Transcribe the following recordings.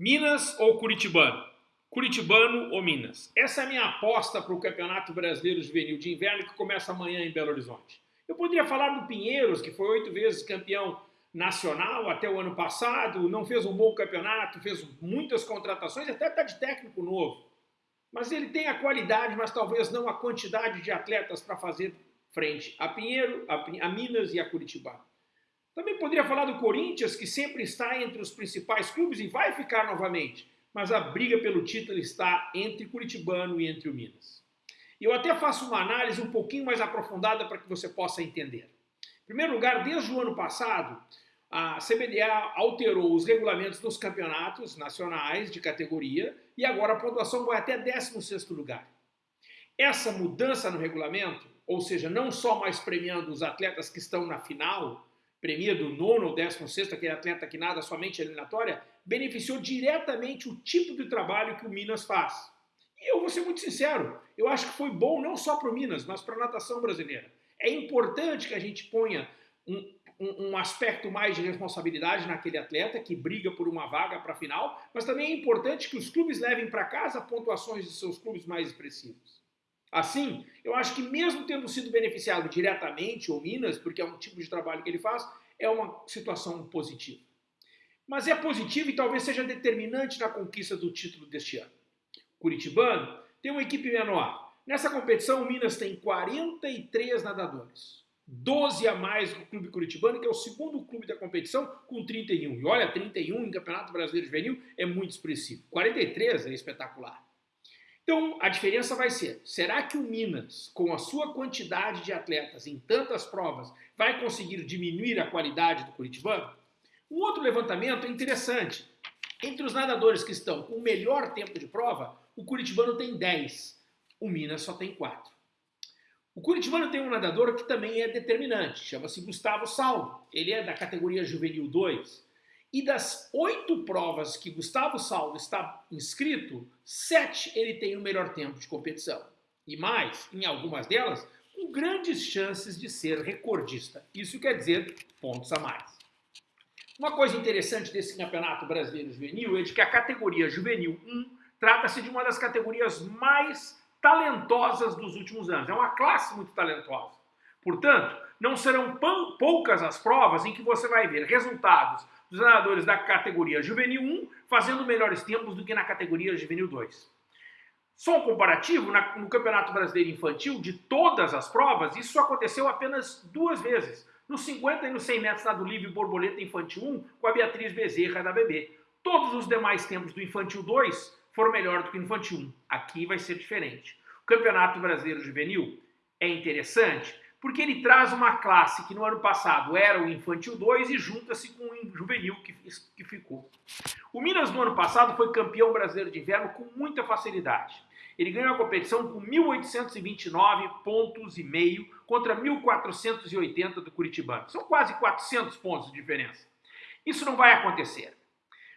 Minas ou Curitibano? Curitibano ou Minas? Essa é a minha aposta para o Campeonato Brasileiro Juvenil de Inverno que começa amanhã em Belo Horizonte. Eu poderia falar do Pinheiros, que foi oito vezes campeão nacional até o ano passado, não fez um bom campeonato, fez muitas contratações, até está de técnico novo. Mas ele tem a qualidade, mas talvez não a quantidade de atletas para fazer frente a Pinheiro, a, Minas e a Curitibano. Também poderia falar do Corinthians, que sempre está entre os principais clubes e vai ficar novamente, mas a briga pelo título está entre Curitibano e entre o Minas. Eu até faço uma análise um pouquinho mais aprofundada para que você possa entender. Em primeiro lugar, desde o ano passado, a CBDA alterou os regulamentos dos campeonatos nacionais de categoria e agora a pontuação vai até 16º lugar. Essa mudança no regulamento, ou seja, não só mais premiando os atletas que estão na final, premia do nono ou décimo sexto, aquele atleta que nada somente eliminatória, beneficiou diretamente o tipo de trabalho que o Minas faz. E eu vou ser muito sincero, eu acho que foi bom não só para o Minas, mas para a natação brasileira. É importante que a gente ponha um, um, um, aspecto mais de responsabilidade naquele atleta que briga por uma vaga para a final, mas também é importante que os clubes levem para casa pontuações de seus clubes mais expressivos. Assim, eu acho que mesmo tendo sido beneficiado diretamente, ou Minas, porque é um tipo de trabalho que ele faz, é uma situação positiva. Mas é positivo e talvez seja determinante na conquista do título deste ano. Curitibano tem uma equipe menor. Nessa competição, o Minas tem 43 nadadores. 12 a mais que o Clube Curitibano, que é o segundo clube da competição, com 31. E olha, 31 em Campeonato Brasileiro Juvenil é muito expressivo. 43 é espetacular. Então, a diferença vai ser, será que o Minas, com a sua quantidade de atletas em tantas provas, vai conseguir diminuir a qualidade do Curitibano? Um outro levantamento é interessante. Entre os nadadores que estão com o melhor tempo de prova, o Curitibano tem 10, o Minas só tem 4. O Curitibano tem um nadador que também é determinante, chama-se Gustavo Salvo. Ele é da categoria Juvenil 2 e das oito provas que Gustavo Salvo está inscrito, sete ele tem o melhor tempo de competição. E mais, em algumas delas, com grandes chances de ser recordista. Isso quer dizer pontos a mais. Uma coisa interessante desse Campeonato Brasileiro Juvenil é de que a categoria Juvenil 1 trata-se de uma das categorias mais talentosas dos últimos anos. É uma classe muito talentosa. Portanto, não serão poucas as provas em que você vai ver resultados dos nadadores da categoria Juvenil 1 fazendo melhores tempos do que na categoria Juvenil 2. Só um comparativo, no Campeonato Brasileiro Infantil, de todas as provas, isso aconteceu apenas duas vezes. Nos 50 e nos 100 metros nado livre borboleta infantil 1, com a Beatriz Bezerra da BB. Todos os demais tempos do infantil 2 foram melhor do que o infantil 1. Aqui vai ser diferente. O Campeonato Brasileiro Juvenil é interessante porque ele traz uma classe que no ano passado era o Infantil 2 e junta-se com o Juvenil que, que ficou. O Minas no ano passado foi campeão brasileiro de inverno com muita facilidade. Ele ganhou a competição com 1.829 pontos e meio contra 1.480 do Curitibano. São quase 400 pontos de diferença. Isso não vai acontecer.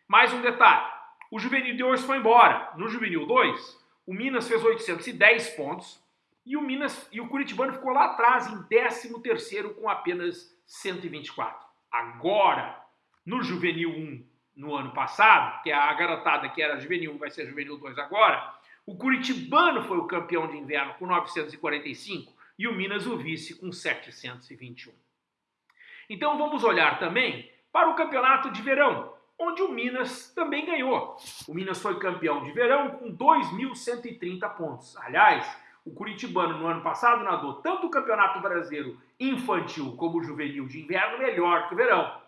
Mais um detalhe. O Juvenil 2 foi embora. No Juvenil 2, o Minas fez 810 pontos, e o Minas e o Curitibano ficou lá atrás em 13º com apenas 124. Agora, no Juvenil 1 no ano passado, que é a garotada que era Juvenil 1 vai ser Juvenil 2 agora, o Curitibano foi o campeão de inverno com 945 e o Minas o vice com 721. Então vamos olhar também para o campeonato de verão, onde o Minas também ganhou. O Minas foi campeão de verão com 2.130 pontos. Aliás, o Curitibano, no ano passado, nadou tanto o Campeonato Brasileiro infantil como o juvenil de inverno melhor que o verão.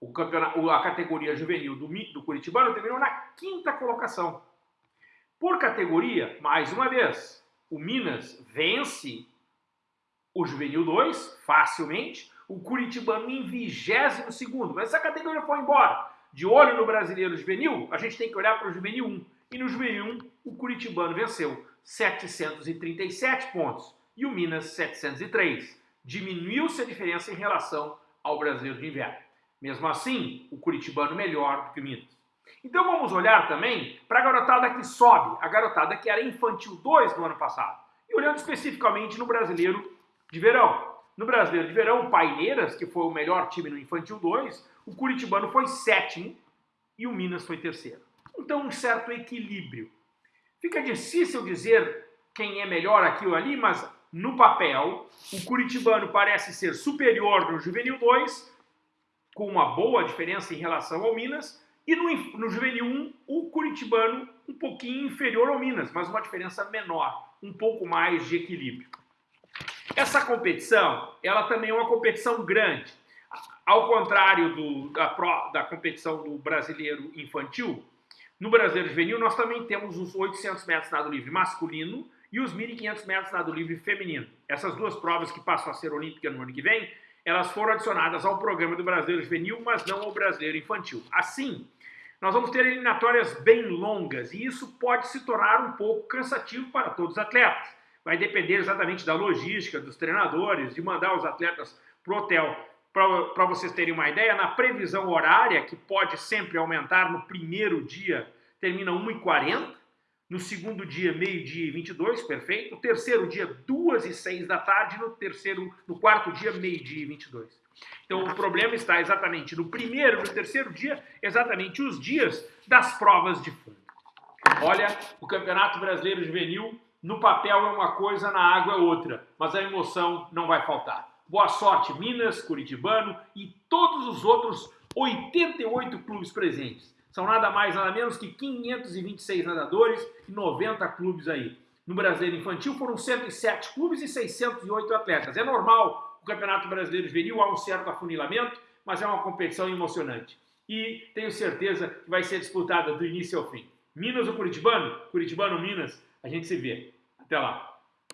O campeonato, a categoria juvenil do, do Curitibano terminou na quinta colocação. Por categoria, mais uma vez, o Minas vence o Juvenil 2 facilmente, o Curitibano em 22 segundo, mas essa categoria foi embora. De olho no Brasileiro Juvenil, a gente tem que olhar para o Juvenil 1. E no Juvenil 1, o Curitibano venceu. 737 pontos e o Minas 703. Diminuiu-se a diferença em relação ao brasileiro de inverno. Mesmo assim, o curitibano melhor do que o Minas. Então vamos olhar também para a garotada que sobe, a garotada que era infantil 2 no ano passado. E olhando especificamente no brasileiro de verão. No brasileiro de verão, o Paineiras, que foi o melhor time no infantil 2, o curitibano foi sétimo e o Minas foi terceiro. Então um certo equilíbrio. Fica difícil dizer quem é melhor aqui ou ali, mas no papel, o Curitibano parece ser superior no Juvenil 2, com uma boa diferença em relação ao Minas, e no, no Juvenil 1, o Curitibano um pouquinho inferior ao Minas, mas uma diferença menor, um pouco mais de equilíbrio. Essa competição, ela também é uma competição grande. Ao contrário do, da, da competição do brasileiro infantil, no brasileiro juvenil nós também temos os 800 metros nado livre masculino e os 1.500 metros nado livre feminino. Essas duas provas que passam a ser olímpicas no ano que vem, elas foram adicionadas ao programa do brasileiro juvenil, mas não ao brasileiro infantil. Assim, nós vamos ter eliminatórias bem longas e isso pode se tornar um pouco cansativo para todos os atletas. Vai depender exatamente da logística, dos treinadores, de mandar os atletas para o hotel. Para vocês terem uma ideia, na previsão horária, que pode sempre aumentar no primeiro dia, termina 1h40, no segundo dia, meio-dia e 22, perfeito. No terceiro dia, 2 e 6 da tarde. No terceiro, no quarto dia, meio-dia e 22. Então o problema está exatamente no primeiro e no terceiro dia, exatamente os dias das provas de fundo. Olha, o Campeonato Brasileiro Juvenil, no papel é uma coisa, na água é outra, mas a emoção não vai faltar. Boa sorte, Minas, Curitibano e todos os outros 88 clubes presentes. São nada mais, nada menos que 526 nadadores e 90 clubes aí. No Brasileiro Infantil foram 107 clubes e 608 atletas. É normal o Campeonato Brasileiro Juvenil, há um certo afunilamento, mas é uma competição emocionante. E tenho certeza que vai ser disputada do início ao fim. Minas ou Curitibano? Curitibano, Minas, a gente se vê. Até lá.